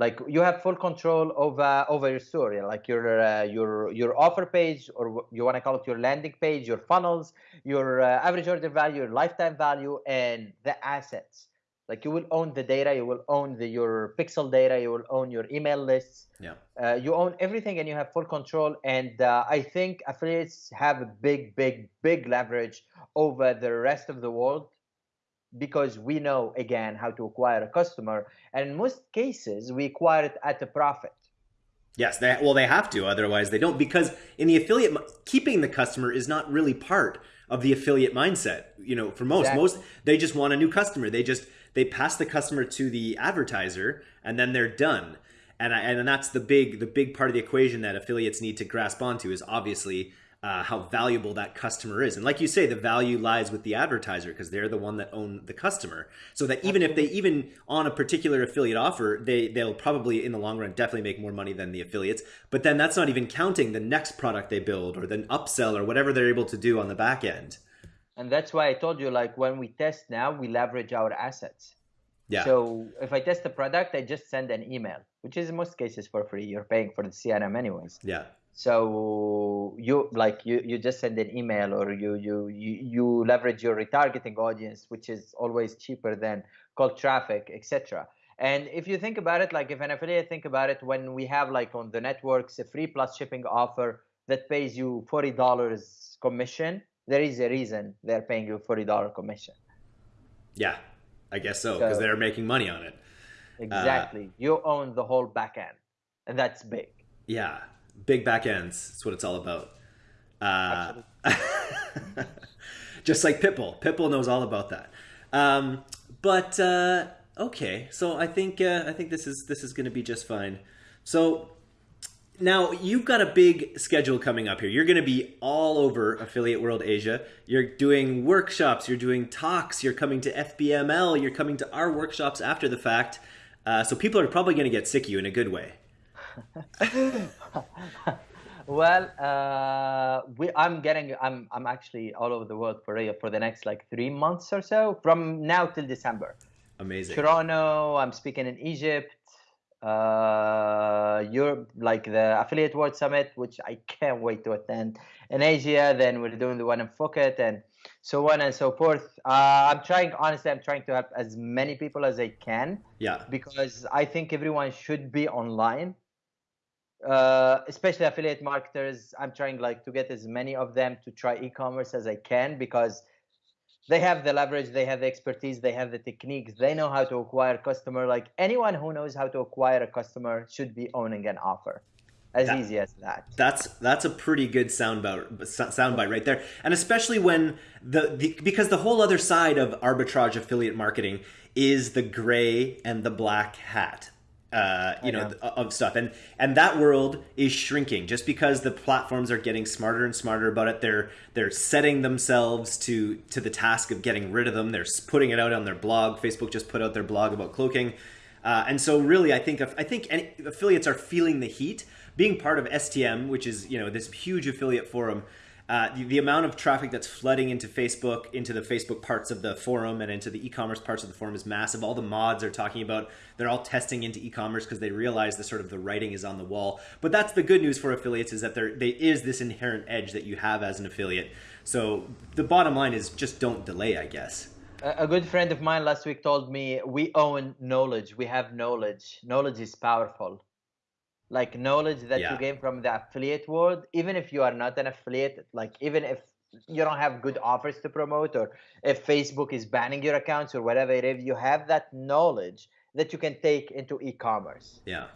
Like you have full control over over your story like your uh, your your offer page or you want to call it your landing page your funnels your uh, average order value your lifetime value and the assets like you will own the data you will own the, your pixel data you will own your email lists. Yeah. Uh, you own everything and you have full control. And uh, i think affiliates have a big big big leverage over the rest of the world because we know again how to acquire a customer. And in most cases we acquire it at a profit. Yes they, well they have to. Otherwise they don't. Because in the affiliate keeping the customer is not really part of the affiliate mindset you know for most. Exactly. most they just want a new customer. They just they pass the customer to the advertiser and then they're done. And I, and that's the big the big part of the equation that affiliates need to grasp onto is obviously uh, how valuable that customer is. And like you say the value lies with the advertiser because they're the one that own the customer. So that even if they even on a particular affiliate offer they they'll probably in the long run definitely make more money than the affiliates. But then that's not even counting the next product they build or the upsell or whatever they're able to do on the back end and that's why I told you like when we test now we leverage our assets. Yeah. So if I test a product, I just send an email, which is in most cases for free. You're paying for the CRM anyways. Yeah. So you like you you just send an email or you you you, you leverage your retargeting audience, which is always cheaper than cold traffic, etc. And if you think about it, like if an affiliate think about it, when we have like on the networks a free plus shipping offer that pays you forty dollars commission, there is a reason they're paying you forty dollar commission. Yeah, I guess so because so, they're making money on it. Exactly, uh, you own the whole back end, and that's big. Yeah, big back ends. That's what it's all about. Uh, just like Pitbull, Pitbull knows all about that. Um, but uh, okay, so I think uh, I think this is this is going to be just fine. So now you've got a big schedule coming up here. You're going to be all over Affiliate World Asia. You're doing workshops, you're doing talks, you're coming to FBML, you're coming to our workshops after the fact. Uh, so people are probably going to get sick of you in a good way. well, uh, we, I'm getting, I'm, I'm actually all over the world for for the next like three months or so, from now till December. Amazing. Toronto. I'm speaking in Egypt uh, Europe, like the Affiliate World Summit, which I can't wait to attend. In Asia, then we're doing the one in Phuket, and so on and so forth. Uh, I'm trying, honestly, I'm trying to help as many people as I can. Yeah. Because I think everyone should be online. Uh, especially affiliate marketers. I'm trying like to get as many of them to try e-commerce as I can because they have the leverage they have the expertise they have the techniques they know how to acquire customer. Like anyone who knows how to acquire a customer should be owning an offer. As that, easy as that. That's that's a pretty good soundbite soundbite right there. And especially when the, the because the whole other side of arbitrage affiliate marketing is the gray and the black hat uh, you know, know, of stuff. And and that world is shrinking. Just because the platforms are getting smarter and smarter about it they're they're setting themselves to to the task of getting rid of them. They're putting it out on their blog. Facebook just put out their blog about cloaking. Uh, and so really i think i think any, affiliates are feeling the heat. Being part of stm which is you know this huge affiliate forum uh, the, the, amount of traffic that's flooding into Facebook, into the Facebook parts of the forum, and into the e-commerce parts of the forum is massive. All the mods are talking about they're all testing into e-commerce because they realize the sort of the writing is on the wall. But that's the good news for affiliates is that there, there is this inherent edge that you have as an affiliate. So the bottom line is just don't delay, I guess. A good friend of mine last week told me we own knowledge. We have knowledge. Knowledge is powerful like knowledge that yeah. you gain from the affiliate world even if you are not an affiliate like even if you don't have good offers to promote or if facebook is banning your accounts or whatever it is you have that knowledge that you can take into e-commerce. Yeah.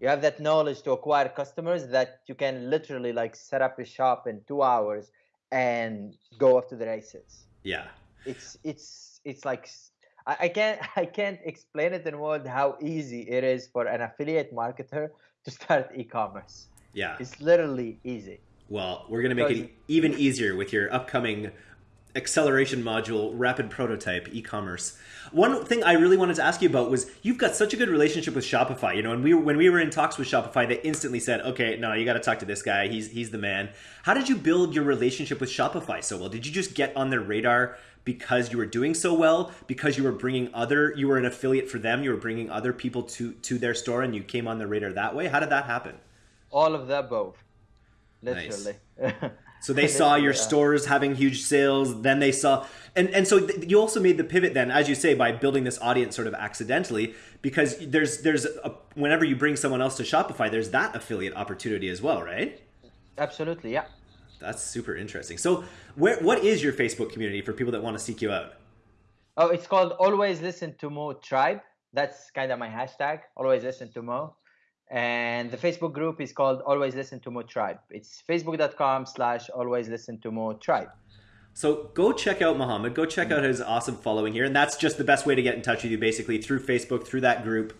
You have that knowledge to acquire customers that you can literally like set up a shop in two hours and go off to the races. Yeah. It's it's it's like I, I can't I can't explain it in words how easy it is for an affiliate marketer to start e-commerce. Yeah. It's literally easy. Well, we're going to make it even easier with your upcoming acceleration module, rapid prototype, e-commerce. One thing I really wanted to ask you about was you've got such a good relationship with Shopify. You know, and we when we were in talks with Shopify, they instantly said, "Okay, no, you got to talk to this guy. He's he's the man." How did you build your relationship with Shopify so well? Did you just get on their radar because you were doing so well? Because you were bringing other, you were an affiliate for them. You were bringing other people to to their store, and you came on the radar that way. How did that happen? All of the above, literally. Nice. So they saw your stores having huge sales. Then they saw, and and so you also made the pivot then, as you say, by building this audience sort of accidentally, because there's there's a, whenever you bring someone else to Shopify, there's that affiliate opportunity as well, right? Absolutely, yeah. That's super interesting. So where what is your Facebook community for people that want to seek you out? Oh, it's called Always Listen to Mo Tribe. That's kind of my hashtag. Always Listen to Mo and the Facebook group is called Always Listen to Mo Tribe. It's facebook.com slash Always Listen to Mo Tribe. So go check out Muhammad. Go check out his awesome following here, and that's just the best way to get in touch with you, basically through Facebook, through that group.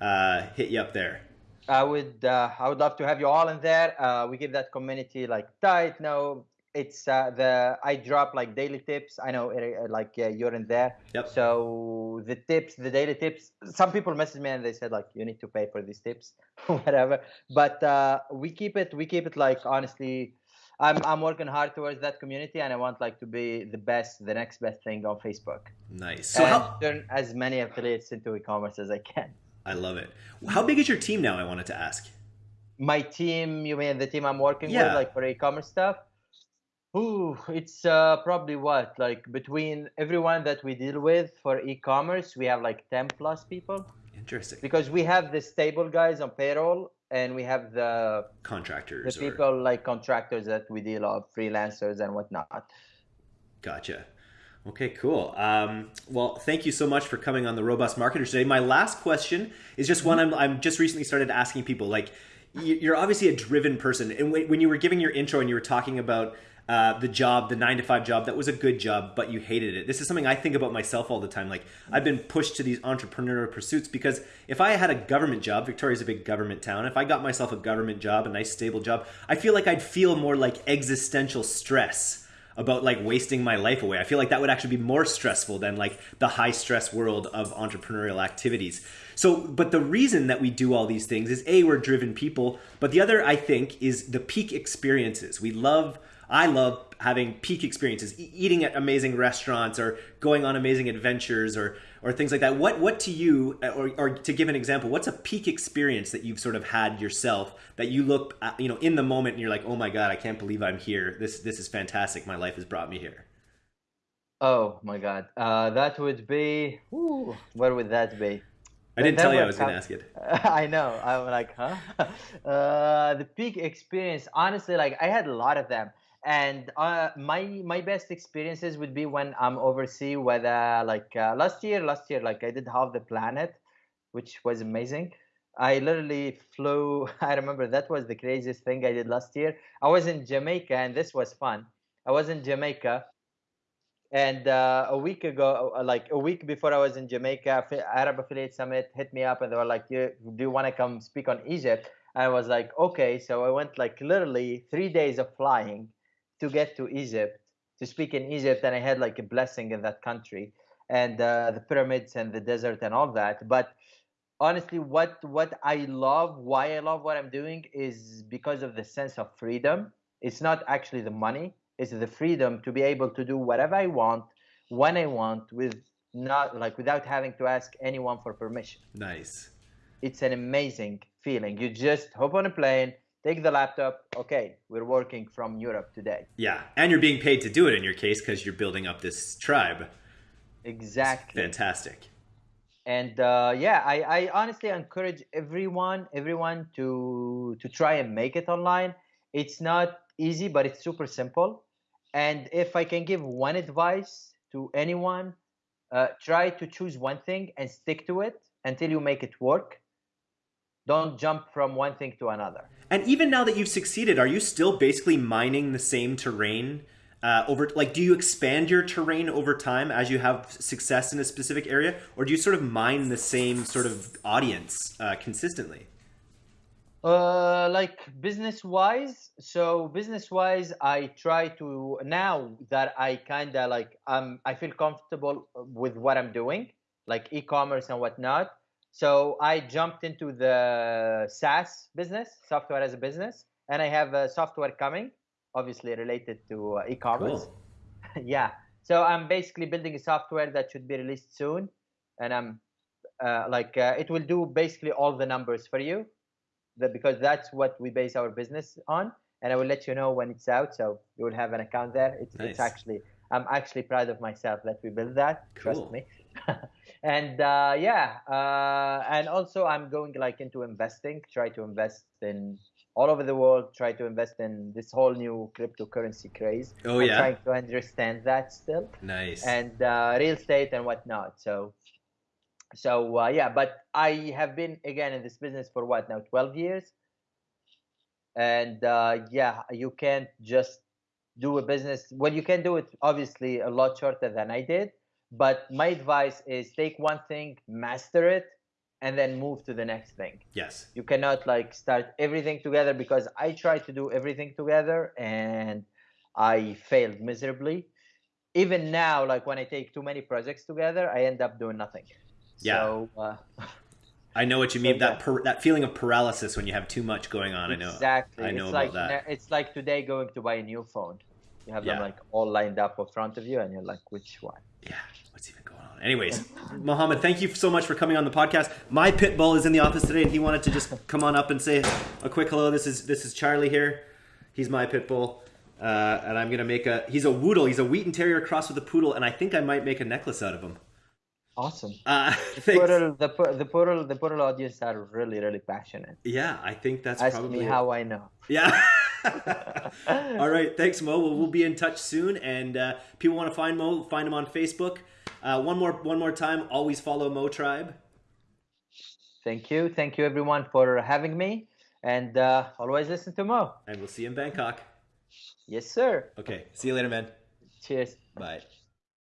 Uh, hit you up there. I would, uh, I would love to have you all in there. Uh, we give that community like tight, no it's uh, the I drop like daily tips. I know uh, like you're in there. Yep. So the tips, the daily tips. Some people message me and they said like you need to pay for these tips, whatever. But uh, we keep it. We keep it like honestly. I'm I'm working hard towards that community, and I want like to be the best, the next best thing on Facebook. Nice. So how turn as many affiliates into e-commerce as I can. I love it. How big is your team now? I wanted to ask. My team, you mean the team I'm working yeah. with, like for e-commerce stuff? Ooh, it's uh, probably what like between everyone that we deal with for e-commerce, we have like ten plus people. Interesting. Because we have the stable guys on payroll, and we have the contractors, the people or... like contractors that we deal with, freelancers and whatnot. Gotcha. Okay, cool. Um, well, thank you so much for coming on the Robust Marketer today. My last question is just one I'm, I'm just recently started asking people. Like, you're obviously a driven person, and when you were giving your intro and you were talking about uh, the job, the nine to five job that was a good job, but you hated it. This is something I think about myself all the time. Like I've been pushed to these entrepreneurial pursuits because if I had a government job, Victoria's a big government town. If I got myself a government job, a nice stable job, I feel like I'd feel more like existential stress about like wasting my life away. I feel like that would actually be more stressful than like the high stress world of entrepreneurial activities. So, but the reason that we do all these things is A, we're driven people, but the other, I think, is the peak experiences. We love I love having peak experiences, e- eating at amazing restaurants or going on amazing adventures or or things like that. What what to you, uh, or, or to give an example, what's a peak experience that you've sort of had yourself that you look, at, you know, in the moment and you're like, oh my god, I can't believe I'm here. This this is fantastic. My life has brought me here. Oh my god, uh, that would be. Where would that be? I didn't tell you I was going to ask it. I know. I'm like, huh? Uh, the peak experience, honestly, like I had a lot of them and uh, my my best experiences would be when I'm overseas. Whether like uh, last year, last year like I did half the planet, which was amazing. I literally flew. I remember that was the craziest thing I did last year. I was in Jamaica, and this was fun. I was in Jamaica, and uh, a week ago, uh, like a week before I was in Jamaica, Arab Affiliate Summit hit me up, and they were like, "Do you want to come speak on Egypt?" I was like, "Okay." So I went like literally three days of flying to get to Egypt to speak in Egypt, and I had like a blessing in that country and uh, the pyramids and the desert and all that. But honestly, what what I love, why I love what I'm doing, is because of the sense of freedom. It's not actually the money; it's the freedom to be able to do whatever I want, when I want, with not like without having to ask anyone for permission. Nice. It's an amazing feeling. You just hop on a plane, take the laptop. Okay we're working from europe today. Yeah and you're being paid to do it in your case because you're building up this tribe. Exactly. It's fantastic. And uh, yeah I, I honestly encourage everyone everyone to to try and make it online. It's not easy but it's super simple. And if i can give one advice to anyone uh, try to choose one thing and stick to it until you make it work don't jump from one thing to another and even now that you've succeeded, are you still basically mining the same terrain uh, over? Like, do you expand your terrain over time as you have success in a specific area, or do you sort of mine the same sort of audience uh, consistently? Uh, like business wise. So business wise, I try to now that I kind of like um I feel comfortable with what I'm doing, like e-commerce and whatnot. So I jumped into the SaaS business, software as a business, and I have a software coming, obviously related to uh, e-commerce. Cool. yeah. So I'm basically building a software that should be released soon, and I'm uh, like uh, it will do basically all the numbers for you that because that's what we base our business on and i will let you know when it's out so you will have an account there it's, Nice. it's actually i'm actually proud of myself that we built that Cool. trust me and uh, yeah uh, and also i'm going like into investing try to invest in all over the world try to invest in this whole new cryptocurrency craze Oh I'm yeah. trying to understand that still Nice. and uh, real estate and whatnot. So, so uh, yeah, but I have been again in this business for what now, twelve years, and uh, yeah, you can't just do a business. Well, you can do it obviously a lot shorter than I did, but my advice is take one thing, master it, and then move to the next thing yes. you cannot like start everything together because i tried to do everything together and i failed miserably even now like when i take too many projects together i end up doing nothing Yeah. so uh, I know what you So, mean. yeah. That per, that feeling of paralysis when you have too much going on. I know. exactly I know it's about like that. it's like today going to buy a new phone you have them like all lined up in front of you and you're like which one Yeah. What's even going on? Anyways, Mohammed, thank you so much for coming on the podcast. My pit bull is in the office today, and he wanted to just come on up and say a quick hello. This is this is Charlie here. He's my pit bull, uh, and I'm gonna make a. He's a Woodle. He's a Wheaten Terrier cross with a poodle, and I think I might make a necklace out of him. awesome Uh, thanks. Poodle, the the poodle the poodle audience are really really passionate Yeah, I think that's ask probably me it. how i know Yeah. All right. Thanks, Mo. We'll, we'll be in touch soon. And uh, people want to find Mo, find him on Facebook. Uh, one more, one more time. Always follow Mo Tribe. Thank you. Thank you, everyone, for having me. And uh, always listen to Mo. And we'll see you in Bangkok. Yes, sir. Okay. See you later, man. Cheers. Bye.